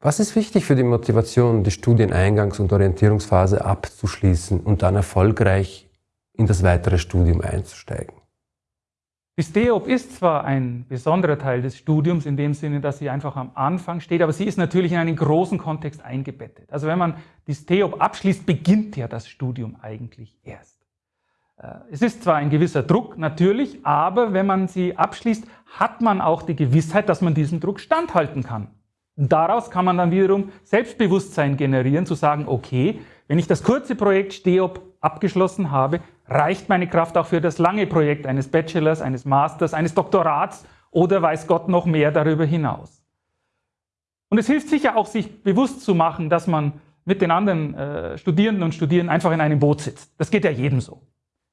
Was ist wichtig für die Motivation, die Studieneingangs- und Orientierungsphase abzuschließen und dann erfolgreich in das weitere Studium einzusteigen? Die STEOP ist zwar ein besonderer Teil des Studiums in dem Sinne, dass sie einfach am Anfang steht, aber sie ist natürlich in einen großen Kontext eingebettet. Also wenn man die STEOP abschließt, beginnt ja das Studium eigentlich erst. Äh, es ist zwar ein gewisser Druck, natürlich, aber wenn man sie abschließt, hat man auch die Gewissheit, dass man diesem Druck standhalten kann. Daraus kann man dann wiederum Selbstbewusstsein generieren, zu sagen, okay, wenn ich das kurze Projekt STEOP abgeschlossen habe, reicht meine Kraft auch für das lange Projekt eines Bachelors, eines Masters, eines Doktorats oder weiß Gott noch mehr darüber hinaus. Und es hilft sicher auch, sich bewusst zu machen, dass man mit den anderen äh, Studierenden und Studierenden einfach in einem Boot sitzt. Das geht ja jedem so.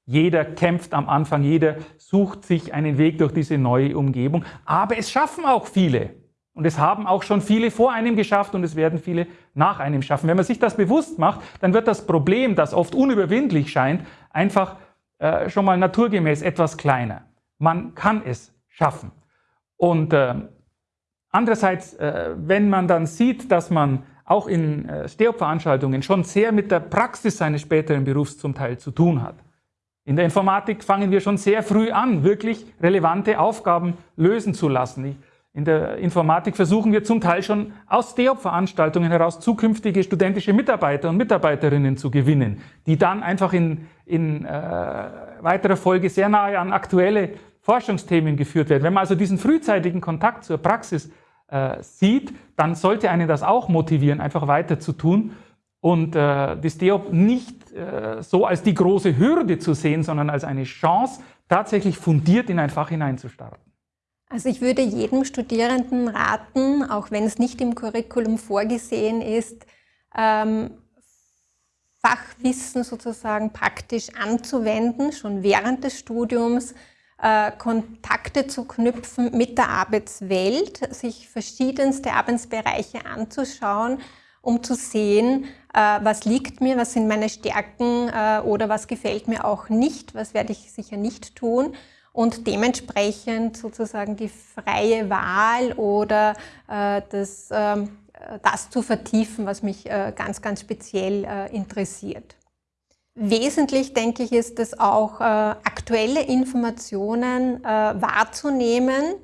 Jeder kämpft am Anfang, jeder sucht sich einen Weg durch diese neue Umgebung. Aber es schaffen auch viele. Und es haben auch schon viele vor einem geschafft und es werden viele nach einem schaffen. Wenn man sich das bewusst macht, dann wird das Problem, das oft unüberwindlich scheint, einfach äh, schon mal naturgemäß etwas kleiner. Man kann es schaffen. Und äh, andererseits, äh, wenn man dann sieht, dass man auch in äh, Steop-Veranstaltungen schon sehr mit der Praxis seines späteren Berufs zum Teil zu tun hat. In der Informatik fangen wir schon sehr früh an, wirklich relevante Aufgaben lösen zu lassen. Ich, in der Informatik versuchen wir zum Teil schon aus STEOP-Veranstaltungen heraus zukünftige studentische Mitarbeiter und Mitarbeiterinnen zu gewinnen, die dann einfach in, in äh, weiterer Folge sehr nahe an aktuelle Forschungsthemen geführt werden. Wenn man also diesen frühzeitigen Kontakt zur Praxis äh, sieht, dann sollte einen das auch motivieren, einfach weiter zu tun und äh, die STEOP nicht äh, so als die große Hürde zu sehen, sondern als eine Chance, tatsächlich fundiert in ein Fach hineinzustarten. Also ich würde jedem Studierenden raten, auch wenn es nicht im Curriculum vorgesehen ist, ähm, Fachwissen sozusagen praktisch anzuwenden, schon während des Studiums, äh, Kontakte zu knüpfen mit der Arbeitswelt, sich verschiedenste Arbeitsbereiche anzuschauen, um zu sehen, äh, was liegt mir, was sind meine Stärken äh, oder was gefällt mir auch nicht, was werde ich sicher nicht tun und dementsprechend sozusagen die freie Wahl oder äh, das, äh, das zu vertiefen, was mich äh, ganz, ganz speziell äh, interessiert. Wesentlich, denke ich, ist es auch, äh, aktuelle Informationen äh, wahrzunehmen,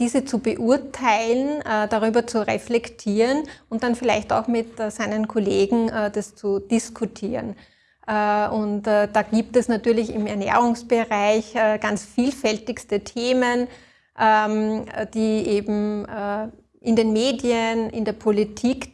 diese zu beurteilen, darüber zu reflektieren und dann vielleicht auch mit seinen Kollegen das zu diskutieren. Äh, und äh, da gibt es natürlich im Ernährungsbereich äh, ganz vielfältigste Themen, ähm, die eben in den Medien, in der Politik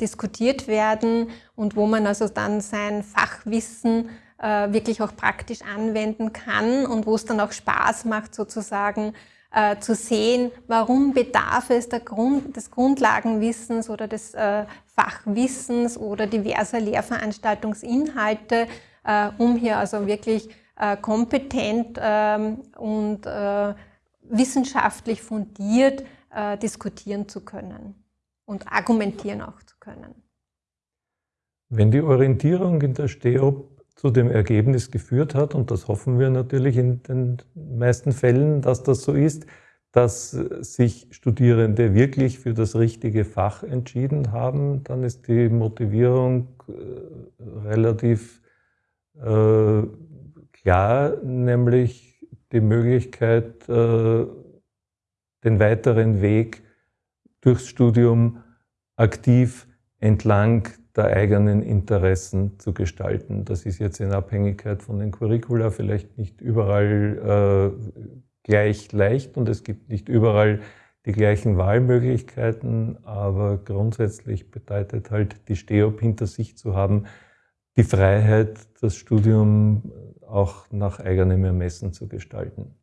diskutiert werden und wo man also dann sein Fachwissen wirklich auch praktisch anwenden kann und wo es dann auch Spaß macht, sozusagen äh, zu sehen, warum bedarf es Grund, des Grundlagenwissens oder des äh, Fachwissens oder diverser Lehrveranstaltungsinhalte, äh, um hier also wirklich äh, kompetent ähm, und äh, wissenschaftlich fundiert äh, diskutieren zu können und argumentieren auch zu können. Wenn die Orientierung in der STEOP zu dem Ergebnis geführt hat, und das hoffen wir natürlich in den meisten Fällen, dass das so ist, dass sich Studierende wirklich für das richtige Fach entschieden haben, dann ist die Motivierung äh, relativ äh, klar, nämlich die Möglichkeit, äh, den weiteren Weg durchs Studium aktiv entlang der eigenen Interessen zu gestalten. Das ist jetzt in Abhängigkeit von den Curricula vielleicht nicht überall äh, gleich leicht und es gibt nicht überall die gleichen Wahlmöglichkeiten, aber grundsätzlich bedeutet halt die STEOP hinter sich zu haben, die Freiheit, das Studium auch nach eigenem Ermessen zu gestalten.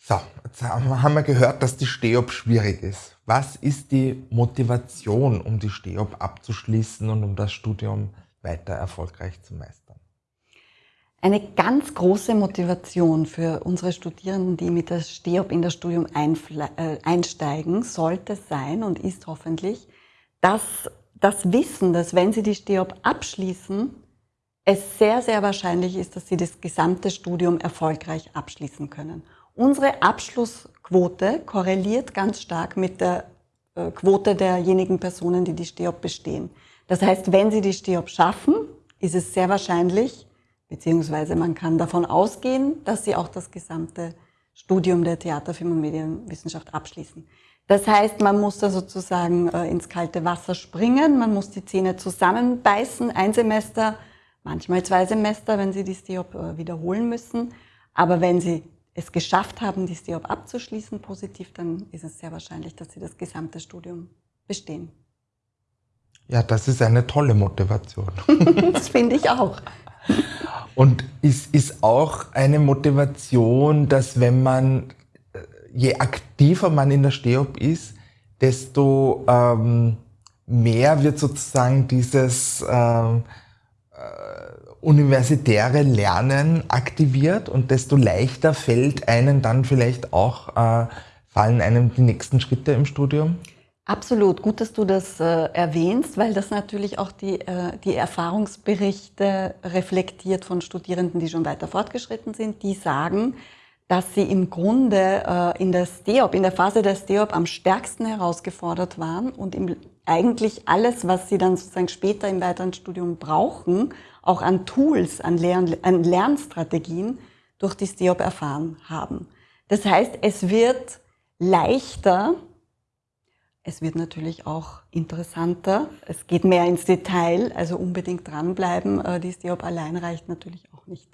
So, jetzt haben wir gehört, dass die STEOP schwierig ist. Was ist die Motivation, um die STEOP abzuschließen und um das Studium weiter erfolgreich zu meistern? Eine ganz große Motivation für unsere Studierenden, die mit der STEOP in das Studium äh, einsteigen, sollte sein und ist hoffentlich, dass das Wissen, dass wenn sie die STEOP abschließen, es sehr, sehr wahrscheinlich ist, dass sie das gesamte Studium erfolgreich abschließen können. Unsere Abschlussquote korreliert ganz stark mit der Quote derjenigen Personen, die die STEOP bestehen. Das heißt, wenn sie die STEOP schaffen, ist es sehr wahrscheinlich, beziehungsweise man kann davon ausgehen, dass sie auch das gesamte Studium der Theater, Film und Medienwissenschaft abschließen. Das heißt, man muss da sozusagen äh, ins kalte Wasser springen, man muss die Zähne zusammenbeißen, ein Semester, manchmal zwei Semester, wenn sie die STEOP äh, wiederholen müssen. Aber wenn sie es geschafft haben, die STEOP abzuschließen positiv, dann ist es sehr wahrscheinlich, dass sie das gesamte Studium bestehen. Ja, das ist eine tolle Motivation. das finde ich auch. Und ist, ist auch eine Motivation, dass wenn man, äh, je aktiver man in der Steop ist, desto ähm, mehr wird sozusagen dieses ähm, äh, universitäre Lernen aktiviert und desto leichter fällt einem dann vielleicht auch, äh, fallen einem die nächsten Schritte im Studium? Absolut, gut, dass du das äh, erwähnst, weil das natürlich auch die, äh, die Erfahrungsberichte reflektiert von Studierenden, die schon weiter fortgeschritten sind, die sagen, dass sie im Grunde äh, in der STEOP, in der Phase der STEOP am stärksten herausgefordert waren und im, eigentlich alles, was sie dann sozusagen später im weiteren Studium brauchen, auch an Tools, an, Lern, an Lernstrategien durch die STEOP erfahren haben. Das heißt, es wird leichter, es wird natürlich auch interessanter. Es geht mehr ins Detail, also unbedingt dranbleiben. Äh, die STEOP allein reicht natürlich auch nicht.